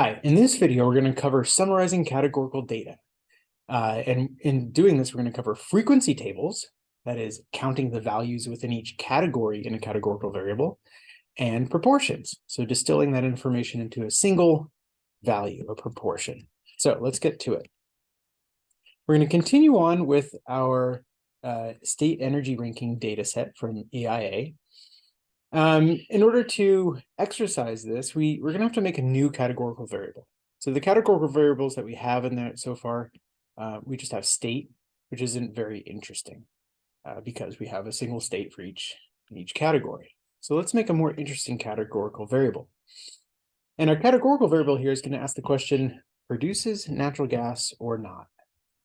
Hi, in this video, we're going to cover summarizing categorical data. Uh, and in doing this, we're going to cover frequency tables, that is counting the values within each category in a categorical variable, and proportions. So distilling that information into a single value, a proportion. So let's get to it. We're going to continue on with our uh, state energy ranking data set from EIA. Um, in order to exercise this, we, we're going to have to make a new categorical variable. So the categorical variables that we have in there so far, uh, we just have state, which isn't very interesting uh, because we have a single state for each, each category. So let's make a more interesting categorical variable. And our categorical variable here is going to ask the question, produces natural gas or not?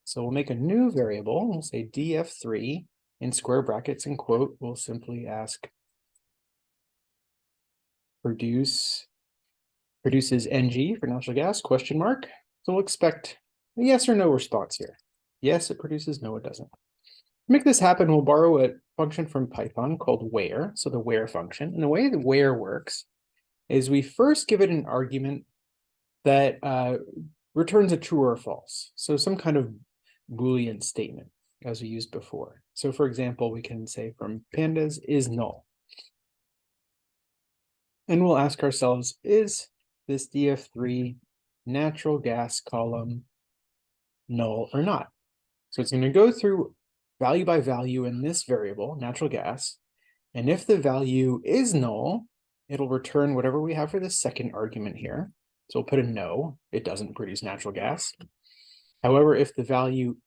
So we'll make a new variable. We'll say df3 in square brackets and quote. We'll simply ask produce produces NG for natural gas question mark. So we'll expect a yes or no response here. Yes, it produces. No, it doesn't. To make this happen, we'll borrow a function from Python called where. So the where function. And the way the where works is we first give it an argument that uh, returns a true or false. So some kind of Boolean statement as we used before. So for example, we can say from pandas is null. And we'll ask ourselves, is this DF3 natural gas column null or not? So it's going to go through value by value in this variable, natural gas. And if the value is null, it'll return whatever we have for the second argument here. So we'll put a no, it doesn't produce natural gas. However, if the value,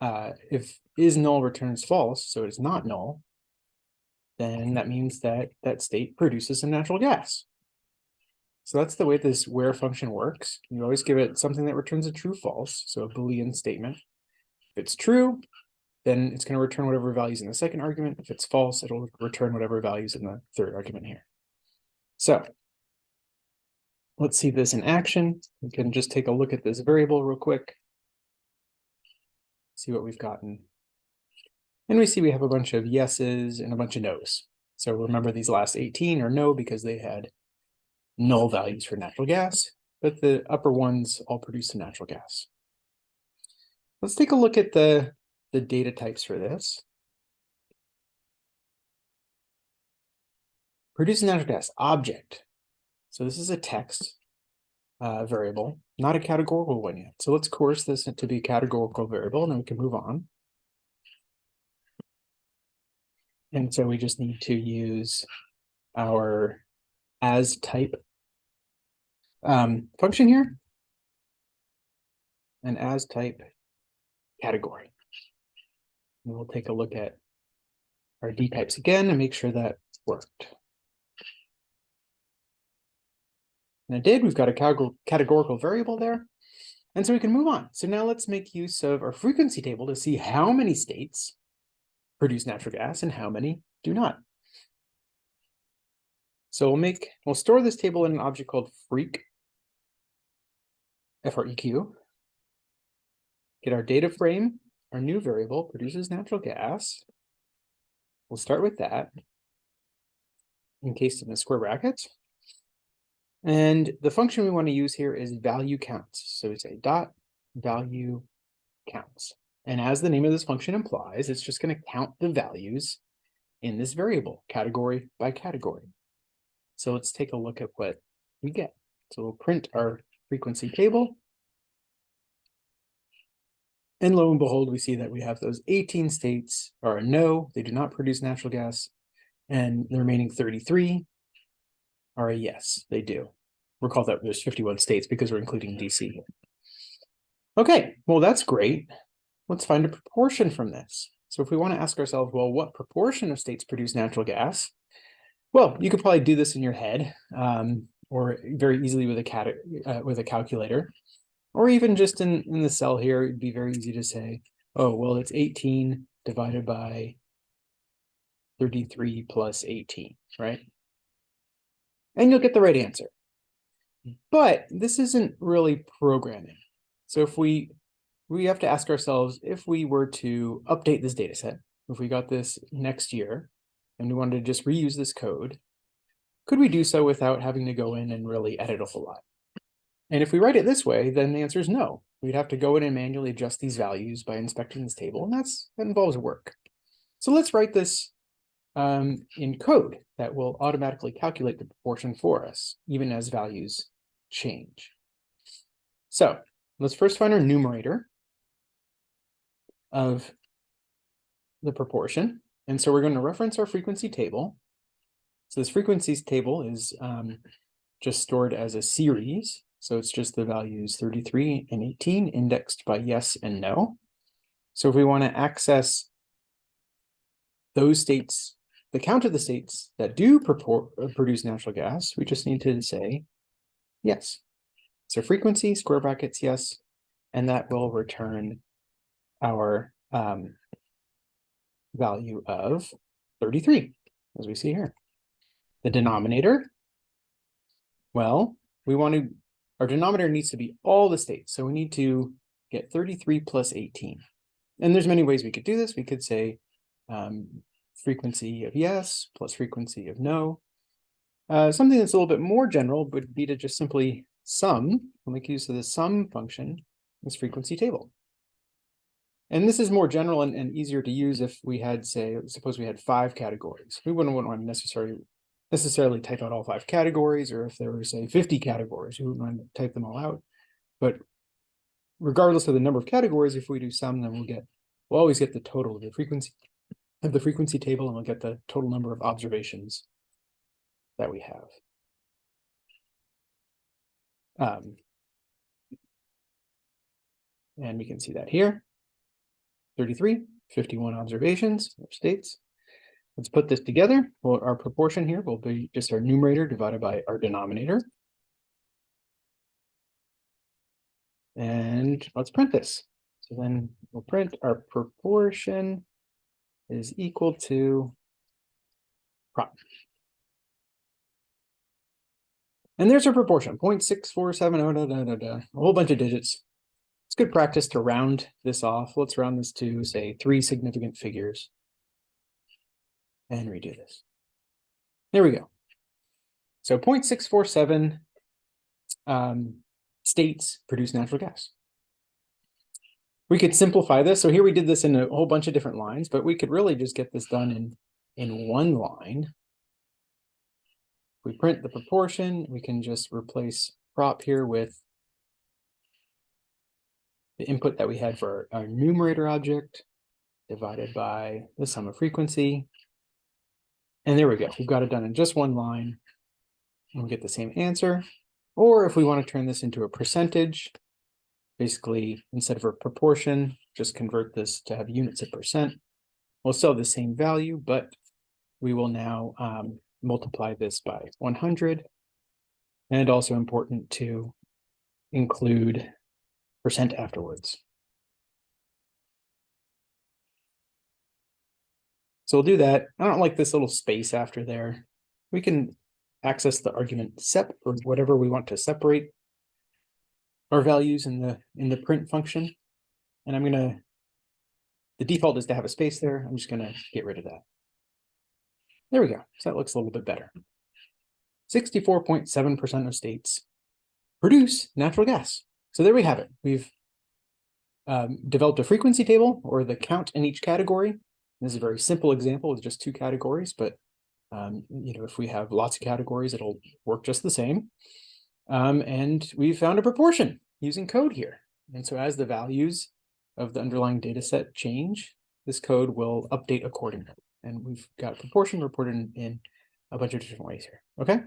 uh, if is null returns false, so it's not null, then that means that that state produces some natural gas. So that's the way this where function works. You always give it something that returns a true false, so a Boolean statement. If it's true, then it's going to return whatever values in the second argument. If it's false, it'll return whatever values in the third argument here. So let's see this in action. We can just take a look at this variable real quick see what we've gotten. And we see we have a bunch of yeses and a bunch of nos. So remember these last 18 are no because they had null values for natural gas, but the upper ones all produce some natural gas. Let's take a look at the, the data types for this. Produce natural gas object. So this is a text uh, variable, not a categorical one yet. So let's coerce this to be a categorical variable, and then we can move on. And so we just need to use our as type um, function here, and as type category. And we'll take a look at our D types again and make sure that worked. And it did, we've got a categorical variable there. And so we can move on. So now let's make use of our frequency table to see how many states produce natural gas and how many do not. So we'll make, we'll store this table in an object called freq, F-R-E-Q. Get our data frame, our new variable produces natural gas. We'll start with that, encased in the square brackets. And the function we want to use here is value counts. So we say dot value counts. And as the name of this function implies, it's just going to count the values in this variable category by category. So let's take a look at what we get. So we'll print our frequency table. And lo and behold, we see that we have those 18 states are a no, they do not produce natural gas. And the remaining 33 are a yes, they do. Recall that there's 51 states because we're including DC. Okay, well, that's great. Let's find a proportion from this. So if we want to ask ourselves, well, what proportion of states produce natural gas? Well, you could probably do this in your head um, or very easily with a cat uh, with a calculator, or even just in, in the cell here, it'd be very easy to say, oh, well, it's 18 divided by 33 plus 18, right? and you'll get the right answer. But this isn't really programming. So if we, we have to ask ourselves, if we were to update this data set, if we got this next year, and we wanted to just reuse this code, could we do so without having to go in and really edit a whole lot? And if we write it this way, then the answer is no. We'd have to go in and manually adjust these values by inspecting this table, and that's that involves work. So let's write this um, in code that will automatically calculate the proportion for us, even as values change. So let's first find our numerator of the proportion. And so we're going to reference our frequency table. So this frequencies table is um, just stored as a series. So it's just the values 33 and 18 indexed by yes and no. So if we want to access those states, the count of the states that do purport, uh, produce natural gas, we just need to say yes. So frequency, square brackets, yes, and that will return our um, value of 33, as we see here. The denominator, well, we want to, our denominator needs to be all the states. So we need to get 33 plus 18. And there's many ways we could do this. We could say um, frequency of yes plus frequency of no. Uh, something that's a little bit more general would be to just simply sum, and make use of the sum function, this frequency table. And this is more general and, and easier to use if we had, say, suppose we had five categories. We wouldn't want to necessarily necessarily type out all five categories, or if there were, say, 50 categories, we wouldn't want to type them all out. But regardless of the number of categories, if we do sum, then we'll get, we'll always get the total of the frequency of the frequency table, and we'll get the total number of observations that we have. Um, and we can see that here. 33, 51 observations or states. Let's put this together. Well, our proportion here will be just our numerator divided by our denominator. And let's print this. So then we'll print our proportion is equal to prop. And there's our proportion, 0.6470, da, da, da, da, a whole bunch of digits it's good practice to round this off. Let's round this to say three significant figures. And redo this. There we go. So 0.647 um, states produce natural gas. We could simplify this. So here we did this in a whole bunch of different lines, but we could really just get this done in, in one line. we print the proportion, we can just replace prop here with the input that we had for our numerator object divided by the sum of frequency. And there we go. We've got it done in just one line. And we get the same answer. Or if we want to turn this into a percentage, basically instead of a proportion, just convert this to have units of percent. We'll still have the same value, but we will now um, multiply this by 100. And also important to include percent afterwards. So we'll do that. I don't like this little space after there. We can access the argument sep or whatever we want to separate our values in the in the print function. And I'm gonna the default is to have a space there. I'm just gonna get rid of that. There we go. So that looks a little bit better. 64.7% of states produce natural gas. So there we have it. We've um, developed a frequency table or the count in each category. This is a very simple example with just two categories, but um, you know, if we have lots of categories, it'll work just the same. Um, and we found a proportion using code here. And so as the values of the underlying data set change, this code will update accordingly. And we've got proportion reported in, in a bunch of different ways here. Okay.